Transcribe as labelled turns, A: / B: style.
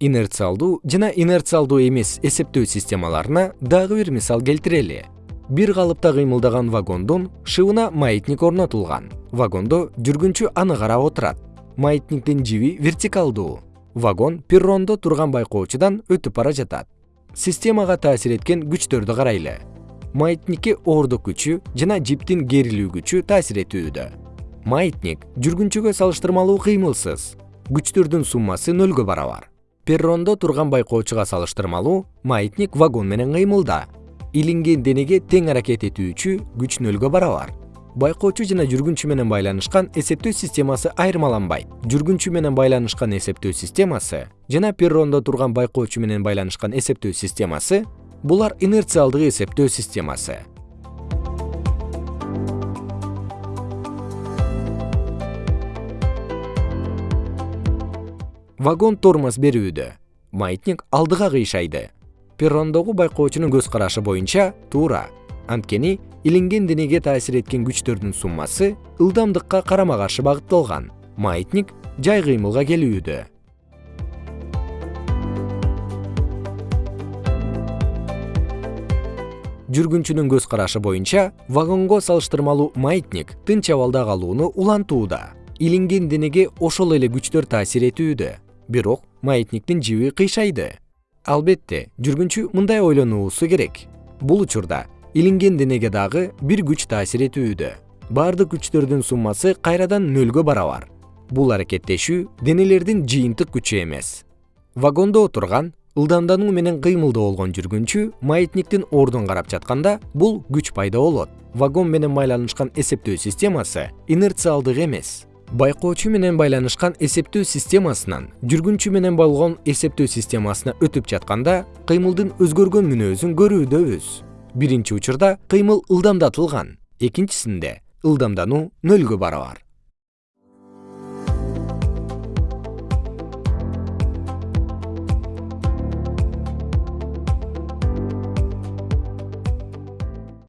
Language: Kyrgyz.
A: инерциалдуу жана инерциалдуу эмес эсептөө системаларына дагы бир мисал келтирели. Бир калыпта кыймылдаган вагондун шыбына маятник орнотулган. Вагондо жүргүнчү аны карап отурат. Маятниктин жиби вертикалдуу. Вагон перрондо турган байкоочудан өтүп бара жатат. Системага таасир эткен күчтөрдү карайлы. Маятникке оордук күчү жана жиптин керилүү күчү таасир этүүдө. Маятник жүргүнчүгө салыштырмалуу кыймылсыз. Күчтөрдүн суммасы нөлгө барабар перрондо турган байкоочуга салыштырмалуу маятник вагон менен кыймылда. Илинген денеге тең аракет этүүчү күч нөлгө барабар. Байкоочу жана жүргүнчү менен байланышкан эсептөө системасы айырмаланбайт. Жүргүнчү менен байланышкан эсептөө системасы жана перрондо турган байкоочу менен байланышкан эсептөө системасы булар инерциалдык эсептөө системасы вагон тормоз берүүдө. Маятник алдыга кыйшайды. Перрондогу байкоочунун көз карашы боюнча туура. Анткени илинген денеге таасир эткен күчтөрдүн суммасы ылдамдыкка карама каршы багытталган. Маятник жай кыймылга келүүдө. Жүргүнчүнүн көз карашы боюнча вагонго салыштырмалуу маятник тынч абалда калууну улантууда. Илинген денеге ошол эле күчтөр таасир этүүдө бирок маятниктин жиби кыйшайды. Албетте жүргүнчү мындай ойлонуусу керек. Бул учурда илинген денеге дагы бир күч таасир этүүдө. Баардык күчтөрдүн суммасы кайрадан нөлгө барабар. Бул аракеттешүү денелердин жыйынтык күчү эмес. Вагондо отурган ылдамдануу менен кыймылда болгон жүргүнчү маятниктин ордун карап жатканда бул күч пайда болот. Вагон менен байланышкан эсептөө системасы инерциалдык эмес байкоочу менен байланышкан эсептөө системасынан жүргүнчү менен болгон эсептөө системасына өтүп жатканда кыймылдын өзгөргөн мүнөзүн көрүүдөбүз биринчи учурда кыймыл ылдамдатылган экинчисинде ылдамдануу нөлгө барабар